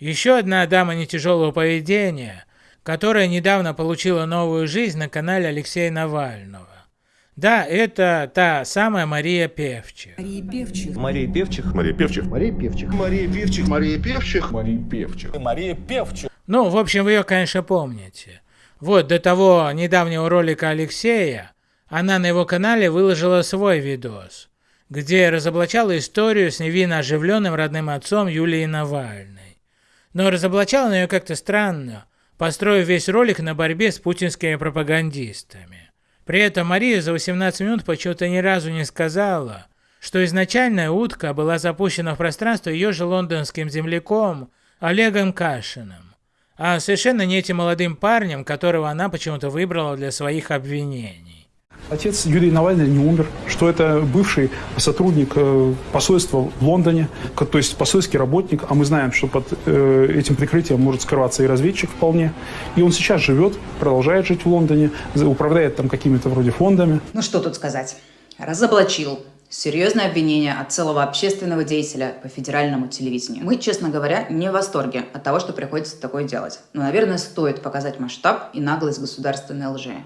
Еще одна дама нетяжелого поведения, которая недавно получила новую жизнь на канале Алексея Навального. Да, это та самая Мария Певчих. Мария Певчих. Мария Певчих. Мария Певчих. Мария Певчих. Мария Певчих. Мария Певчих. Мария Певчих. Мария Певчих. Ну, в общем, вы ее, конечно, помните. Вот, до того недавнего ролика Алексея, она на его канале выложила свой видос, где разоблачала историю с невинно оживленным родным отцом Юлии Навальной. Но разоблачала она ее как-то странно, построив весь ролик на борьбе с путинскими пропагандистами. При этом Мария за 18 минут почему-то ни разу не сказала, что изначальная утка была запущена в пространство ее же лондонским земляком Олегом Кашиным, а совершенно не этим молодым парнем, которого она почему-то выбрала для своих обвинений. Отец Юрия Навального не умер, что это бывший сотрудник э, посольства в Лондоне, то есть посольский работник, а мы знаем, что под э, этим прикрытием может скрываться и разведчик вполне. И он сейчас живет, продолжает жить в Лондоне, управляет там какими-то вроде фондами. Ну что тут сказать. Разоблачил. Серьезное обвинение от целого общественного деятеля по федеральному телевидению. Мы, честно говоря, не в восторге от того, что приходится такое делать. Но, наверное, стоит показать масштаб и наглость государственной лжи.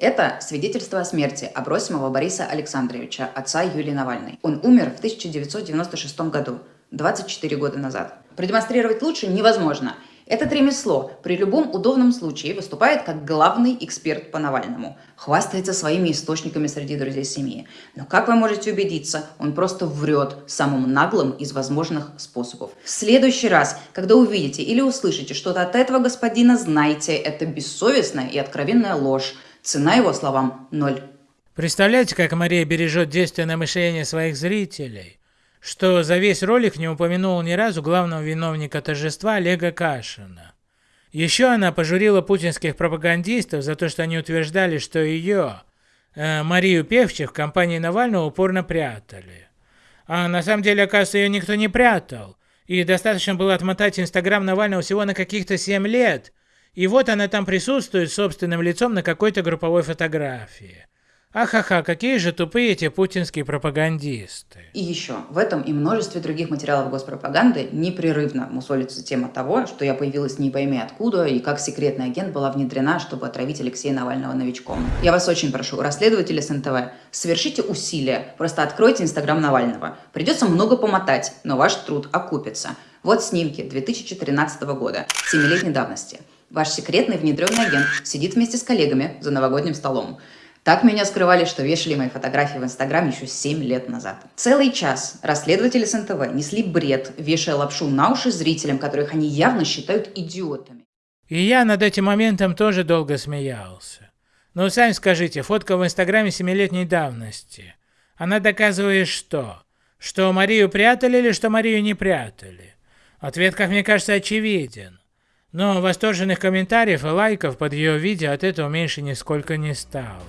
Это свидетельство о смерти Абросимова Бориса Александровича, отца Юлии Навальной. Он умер в 1996 году, 24 года назад. Продемонстрировать лучше невозможно. Этот ремесло при любом удобном случае выступает как главный эксперт по Навальному. Хвастается своими источниками среди друзей семьи. Но как вы можете убедиться, он просто врет самым наглым из возможных способов. В следующий раз, когда увидите или услышите что-то от этого господина, знайте, это бессовестная и откровенная ложь. Цена его словам – ноль. Представляете, как Мария бережет действенное мышление своих зрителей, что за весь ролик не упомянул ни разу главного виновника торжества Олега Кашина. Еще она пожурила путинских пропагандистов за то, что они утверждали, что ее, э, Марию Певчих, в компании Навального упорно прятали. А на самом деле, оказывается, ее никто не прятал. И достаточно было отмотать Инстаграм Навального всего на каких-то 7 лет, и вот она там присутствует собственным лицом на какой-то групповой фотографии. Ахаха, какие же тупые эти путинские пропагандисты. И еще, в этом и множестве других материалов госпропаганды непрерывно мусолится тема того, что я появилась не пойми откуда и как секретный агент была внедрена, чтобы отравить Алексея Навального новичком. Я вас очень прошу, расследователи СНТВ, совершите усилия, просто откройте Инстаграм Навального. Придется много помотать, но ваш труд окупится. Вот снимки 2013 года, 7-летней давности. Ваш секретный внедренный агент сидит вместе с коллегами за новогодним столом. Так меня скрывали, что вешали мои фотографии в Инстаграм еще 7 лет назад. Целый час расследователи с НТВ несли бред, вешая лапшу на уши зрителям, которых они явно считают идиотами. И я над этим моментом тоже долго смеялся. Но сами скажите, фотка в Инстаграме семилетней давности. Она доказывает что? Что Марию прятали или что Марию не прятали? Ответ, как мне кажется, очевиден. Но восторженных комментариев и лайков под ее видео от этого меньше нисколько не стало.